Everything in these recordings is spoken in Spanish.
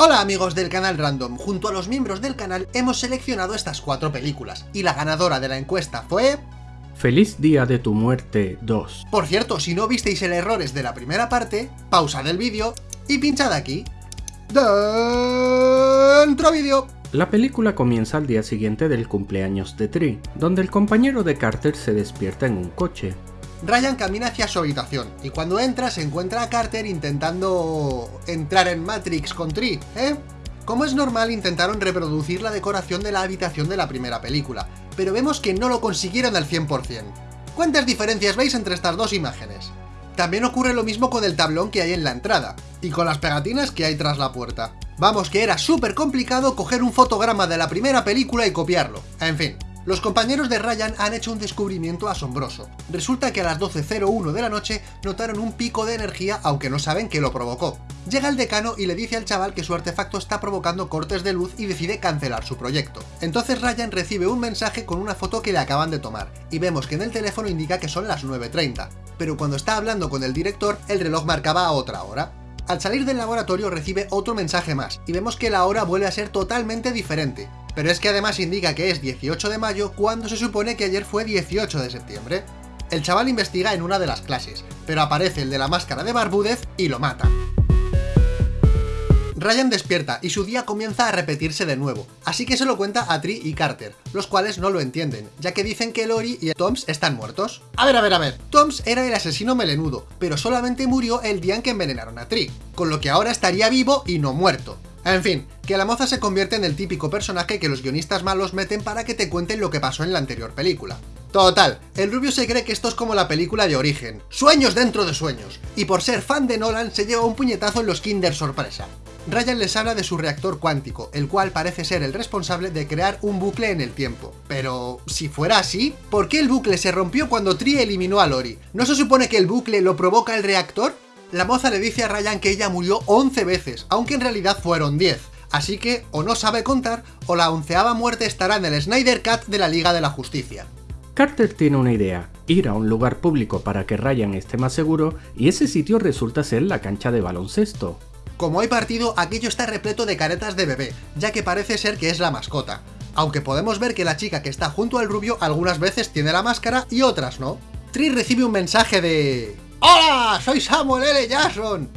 Hola amigos del canal Random, junto a los miembros del canal hemos seleccionado estas cuatro películas, y la ganadora de la encuesta fue... Feliz Día de tu Muerte 2. Por cierto, si no visteis el errores de la primera parte, pausad el vídeo y pinchad aquí. Dentro vídeo. La película comienza al día siguiente del cumpleaños de Tree, donde el compañero de Carter se despierta en un coche. Ryan camina hacia su habitación, y cuando entra se encuentra a Carter intentando entrar en Matrix con Tree, ¿eh? Como es normal, intentaron reproducir la decoración de la habitación de la primera película, pero vemos que no lo consiguieron al 100%. ¿Cuántas diferencias veis entre estas dos imágenes? También ocurre lo mismo con el tablón que hay en la entrada, y con las pegatinas que hay tras la puerta. Vamos que era súper complicado coger un fotograma de la primera película y copiarlo. En fin, los compañeros de Ryan han hecho un descubrimiento asombroso. Resulta que a las 12.01 de la noche notaron un pico de energía aunque no saben qué lo provocó. Llega el decano y le dice al chaval que su artefacto está provocando cortes de luz y decide cancelar su proyecto. Entonces Ryan recibe un mensaje con una foto que le acaban de tomar, y vemos que en el teléfono indica que son las 9.30, pero cuando está hablando con el director el reloj marcaba a otra hora. Al salir del laboratorio recibe otro mensaje más, y vemos que la hora vuelve a ser totalmente diferente, pero es que además indica que es 18 de mayo cuando se supone que ayer fue 18 de septiembre. El chaval investiga en una de las clases, pero aparece el de la máscara de Barbúdez y lo mata. Ryan despierta y su día comienza a repetirse de nuevo, así que se lo cuenta a Tree y Carter, los cuales no lo entienden, ya que dicen que Lori y Toms están muertos. A ver, a ver, a ver, Toms era el asesino melenudo, pero solamente murió el día en que envenenaron a Tree, con lo que ahora estaría vivo y no muerto. En fin, que la moza se convierte en el típico personaje que los guionistas malos meten para que te cuenten lo que pasó en la anterior película. Total, el rubio se cree que esto es como la película de Origen, sueños dentro de sueños, y por ser fan de Nolan se lleva un puñetazo en los Kinder sorpresa. Ryan les habla de su reactor cuántico, el cual parece ser el responsable de crear un bucle en el tiempo. Pero, si fuera así, ¿por qué el bucle se rompió cuando Tree eliminó a Lori? ¿No se supone que el bucle lo provoca el reactor? La moza le dice a Ryan que ella murió 11 veces, aunque en realidad fueron 10. Así que o no sabe contar, o la onceava muerte estará en el Snyder Cut de la Liga de la Justicia. Carter tiene una idea, ir a un lugar público para que Ryan esté más seguro, y ese sitio resulta ser la cancha de baloncesto. Como hay partido, aquello está repleto de caretas de bebé, ya que parece ser que es la mascota. Aunque podemos ver que la chica que está junto al rubio algunas veces tiene la máscara y otras no. Tree recibe un mensaje de... ¡Hola! Soy Samuel L. Jackson.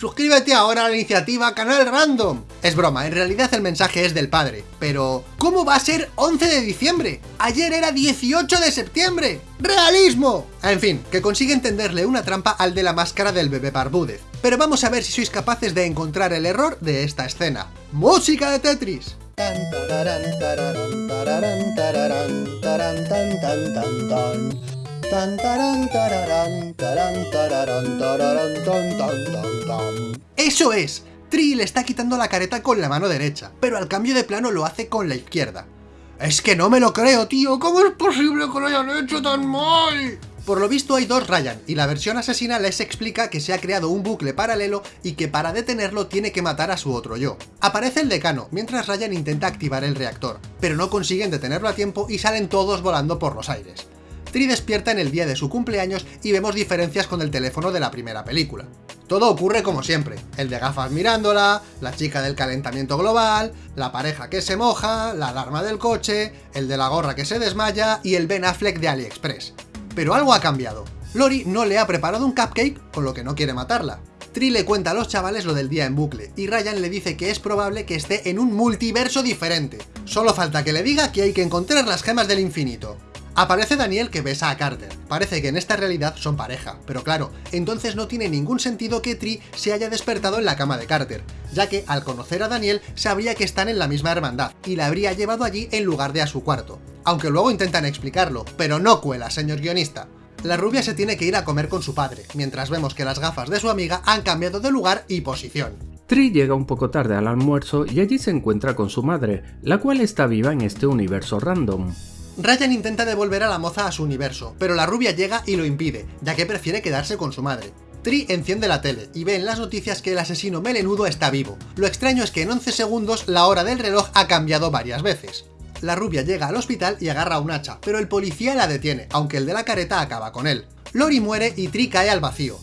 Suscríbete ahora a la iniciativa Canal Random. Es broma, en realidad el mensaje es del padre. Pero, ¿cómo va a ser 11 de diciembre? Ayer era 18 de septiembre. ¡Realismo! En fin, que consigue entenderle una trampa al de la máscara del bebé Barbúdez. Pero vamos a ver si sois capaces de encontrar el error de esta escena. ¡Música de Tetris! ¡Eso es! Tree le está quitando la careta con la mano derecha, pero al cambio de plano lo hace con la izquierda. Es que no me lo creo, tío, ¿cómo es posible que lo hayan hecho tan mal? Por lo visto hay dos Ryan, y la versión asesina les explica que se ha creado un bucle paralelo y que para detenerlo tiene que matar a su otro yo. Aparece el decano, mientras Ryan intenta activar el reactor, pero no consiguen detenerlo a tiempo y salen todos volando por los aires. Tree despierta en el día de su cumpleaños y vemos diferencias con el teléfono de la primera película. Todo ocurre como siempre, el de gafas mirándola, la chica del calentamiento global, la pareja que se moja, la alarma del coche, el de la gorra que se desmaya y el Ben Affleck de AliExpress. Pero algo ha cambiado. Lori no le ha preparado un cupcake, con lo que no quiere matarla. Tree le cuenta a los chavales lo del día en bucle, y Ryan le dice que es probable que esté en un multiverso diferente. Solo falta que le diga que hay que encontrar las gemas del infinito. Aparece Daniel que besa a Carter. Parece que en esta realidad son pareja, pero claro, entonces no tiene ningún sentido que Tree se haya despertado en la cama de Carter, ya que al conocer a Daniel sabría que están en la misma hermandad, y la habría llevado allí en lugar de a su cuarto. Aunque luego intentan explicarlo, pero no cuela, señor guionista. La rubia se tiene que ir a comer con su padre, mientras vemos que las gafas de su amiga han cambiado de lugar y posición. Tree llega un poco tarde al almuerzo y allí se encuentra con su madre, la cual está viva en este universo random. Ryan intenta devolver a la moza a su universo, pero la rubia llega y lo impide, ya que prefiere quedarse con su madre. Tree enciende la tele y ve en las noticias que el asesino melenudo está vivo. Lo extraño es que en 11 segundos la hora del reloj ha cambiado varias veces. La rubia llega al hospital y agarra un hacha, pero el policía la detiene, aunque el de la careta acaba con él. Lori muere y Tree cae al vacío.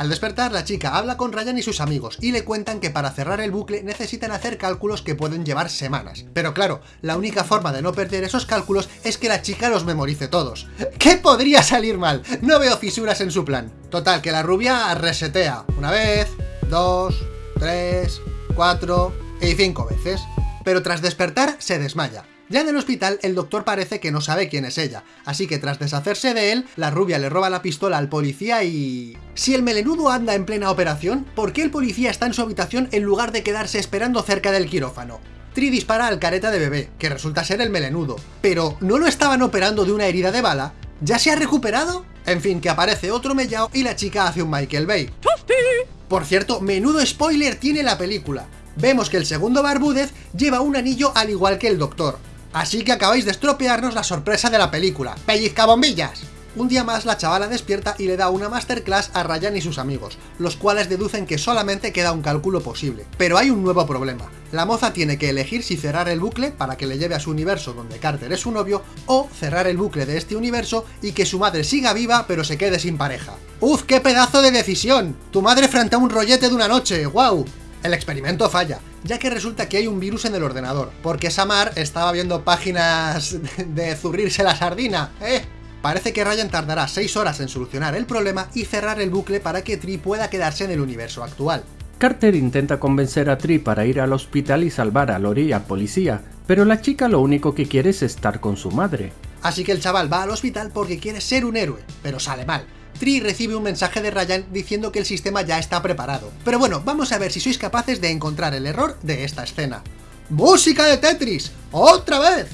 Al despertar, la chica habla con Ryan y sus amigos y le cuentan que para cerrar el bucle necesitan hacer cálculos que pueden llevar semanas. Pero claro, la única forma de no perder esos cálculos es que la chica los memorice todos. ¿Qué podría salir mal? No veo fisuras en su plan. Total, que la rubia resetea. Una vez, dos, tres, cuatro y cinco veces. Pero tras despertar, se desmaya. Ya en el hospital, el doctor parece que no sabe quién es ella, así que tras deshacerse de él, la rubia le roba la pistola al policía y... Si el melenudo anda en plena operación, ¿por qué el policía está en su habitación en lugar de quedarse esperando cerca del quirófano? Tri dispara al careta de bebé, que resulta ser el melenudo. Pero, ¿no lo estaban operando de una herida de bala? ¿Ya se ha recuperado? En fin, que aparece otro mellao y la chica hace un Michael Bay. Por cierto, menudo spoiler tiene la película. Vemos que el segundo Barbúdez lleva un anillo al igual que el doctor. Así que acabáis de estropearnos la sorpresa de la película. ¡Pellizca bombillas! Un día más la chavala despierta y le da una masterclass a Ryan y sus amigos, los cuales deducen que solamente queda un cálculo posible. Pero hay un nuevo problema. La moza tiene que elegir si cerrar el bucle para que le lleve a su universo donde Carter es su novio, o cerrar el bucle de este universo y que su madre siga viva pero se quede sin pareja. ¡Uf, qué pedazo de decisión! Tu madre frente a un rollete de una noche, ¡Guau! El experimento falla, ya que resulta que hay un virus en el ordenador, porque Samar estaba viendo páginas de zurrirse la sardina, ¿eh? Parece que Ryan tardará 6 horas en solucionar el problema y cerrar el bucle para que Tree pueda quedarse en el universo actual. Carter intenta convencer a Tree para ir al hospital y salvar a Lori y al policía, pero la chica lo único que quiere es estar con su madre. Así que el chaval va al hospital porque quiere ser un héroe, pero sale mal. Tree recibe un mensaje de Ryan diciendo que el sistema ya está preparado. Pero bueno, vamos a ver si sois capaces de encontrar el error de esta escena. ¡Música de Tetris! ¡Otra vez!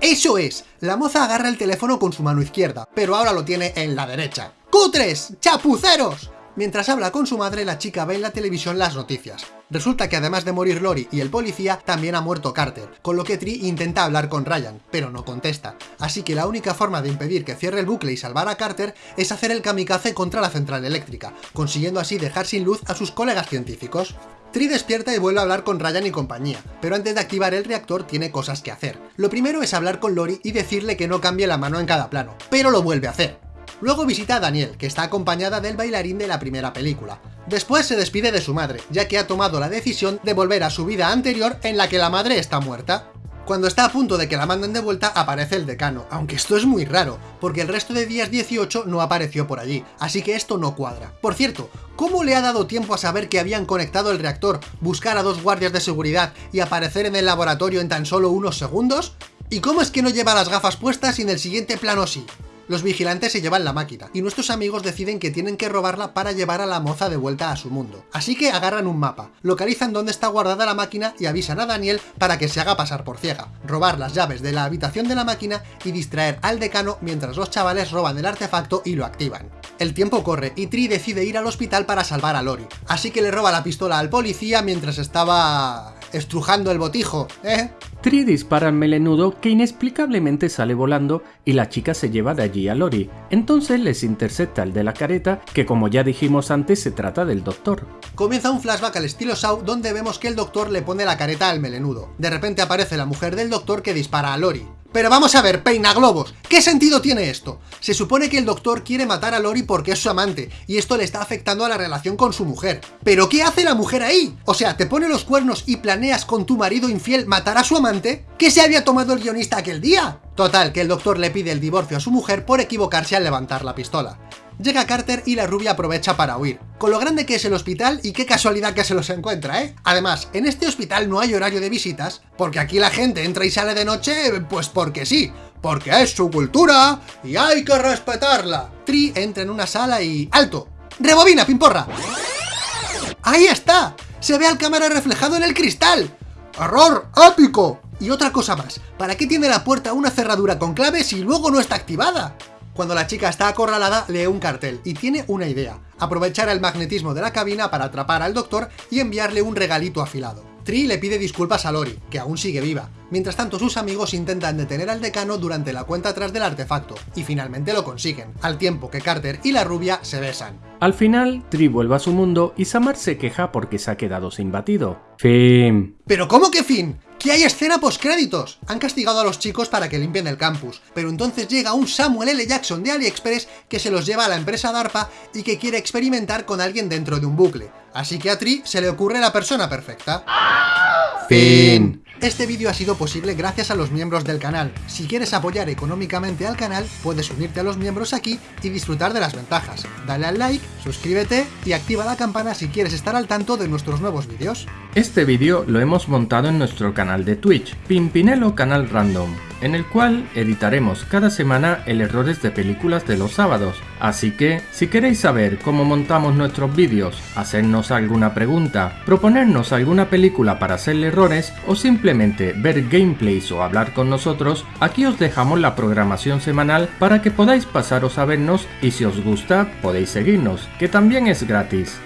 ¡Eso es! La moza agarra el teléfono con su mano izquierda, pero ahora lo tiene en la derecha. ¡Cutres! ¡Chapuceros! Mientras habla con su madre, la chica ve en la televisión las noticias. Resulta que además de morir Lori y el policía, también ha muerto Carter, con lo que Tree intenta hablar con Ryan, pero no contesta. Así que la única forma de impedir que cierre el bucle y salvar a Carter es hacer el kamikaze contra la central eléctrica, consiguiendo así dejar sin luz a sus colegas científicos. Tree despierta y vuelve a hablar con Ryan y compañía, pero antes de activar el reactor tiene cosas que hacer. Lo primero es hablar con Lori y decirle que no cambie la mano en cada plano, pero lo vuelve a hacer. Luego visita a Daniel, que está acompañada del bailarín de la primera película. Después se despide de su madre, ya que ha tomado la decisión de volver a su vida anterior en la que la madre está muerta. Cuando está a punto de que la manden de vuelta, aparece el decano, aunque esto es muy raro, porque el resto de días 18 no apareció por allí, así que esto no cuadra. Por cierto, ¿cómo le ha dado tiempo a saber que habían conectado el reactor, buscar a dos guardias de seguridad y aparecer en el laboratorio en tan solo unos segundos? ¿Y cómo es que no lleva las gafas puestas y en el siguiente plano sí? Los vigilantes se llevan la máquina, y nuestros amigos deciden que tienen que robarla para llevar a la moza de vuelta a su mundo. Así que agarran un mapa, localizan dónde está guardada la máquina y avisan a Daniel para que se haga pasar por ciega, robar las llaves de la habitación de la máquina y distraer al decano mientras los chavales roban el artefacto y lo activan. El tiempo corre y Tree decide ir al hospital para salvar a Lori, así que le roba la pistola al policía mientras estaba... estrujando el botijo, ¿eh? Tree dispara al melenudo que inexplicablemente sale volando y la chica se lleva de allí a Lori. Entonces les intercepta el de la careta, que como ya dijimos antes se trata del doctor. Comienza un flashback al estilo Saw donde vemos que el doctor le pone la careta al melenudo. De repente aparece la mujer del doctor que dispara a Lori. Pero vamos a ver, peina globos, ¿qué sentido tiene esto? Se supone que el doctor quiere matar a Lori porque es su amante, y esto le está afectando a la relación con su mujer. ¿Pero qué hace la mujer ahí? O sea, ¿te pone los cuernos y planeas con tu marido infiel matar a su amante? ¿Qué se había tomado el guionista aquel día? Total, que el doctor le pide el divorcio a su mujer por equivocarse al levantar la pistola. Llega Carter y la rubia aprovecha para huir. Con lo grande que es el hospital y qué casualidad que se los encuentra, ¿eh? Además, en este hospital no hay horario de visitas, porque aquí la gente entra y sale de noche, pues porque sí, porque es su cultura y hay que respetarla. Tri entra en una sala y... ¡Alto! ¡Rebobina, pimporra! ¡Ahí está! ¡Se ve al cámara reflejado en el cristal! ¡Error épico! Y otra cosa más, ¿para qué tiene la puerta una cerradura con clave si luego no está activada? Cuando la chica está acorralada, lee un cartel y tiene una idea, aprovechar el magnetismo de la cabina para atrapar al doctor y enviarle un regalito afilado. Tree le pide disculpas a Lori, que aún sigue viva, Mientras tanto sus amigos intentan detener al decano durante la cuenta atrás del artefacto, y finalmente lo consiguen, al tiempo que Carter y la rubia se besan. Al final, Tri vuelve a su mundo y Samar se queja porque se ha quedado sin batido. Fin. ¿Pero cómo que fin? ¡Que hay escena postcréditos! Han castigado a los chicos para que limpien el campus, pero entonces llega un Samuel L. Jackson de AliExpress que se los lleva a la empresa DARPA y que quiere experimentar con alguien dentro de un bucle. Así que a Tri se le ocurre la persona perfecta. Fin. Este vídeo ha sido posible gracias a los miembros del canal. Si quieres apoyar económicamente al canal, puedes unirte a los miembros aquí y disfrutar de las ventajas. Dale al like, suscríbete y activa la campana si quieres estar al tanto de nuestros nuevos vídeos. Este vídeo lo hemos montado en nuestro canal de Twitch, Pimpinelo Canal Random, en el cual editaremos cada semana el errores de películas de los sábados. Así que, si queréis saber cómo montamos nuestros vídeos, hacernos alguna pregunta, proponernos alguna película para hacerle errores o simplemente ver gameplays o hablar con nosotros, aquí os dejamos la programación semanal para que podáis pasaros a vernos y si os gusta podéis seguirnos, que también es gratis.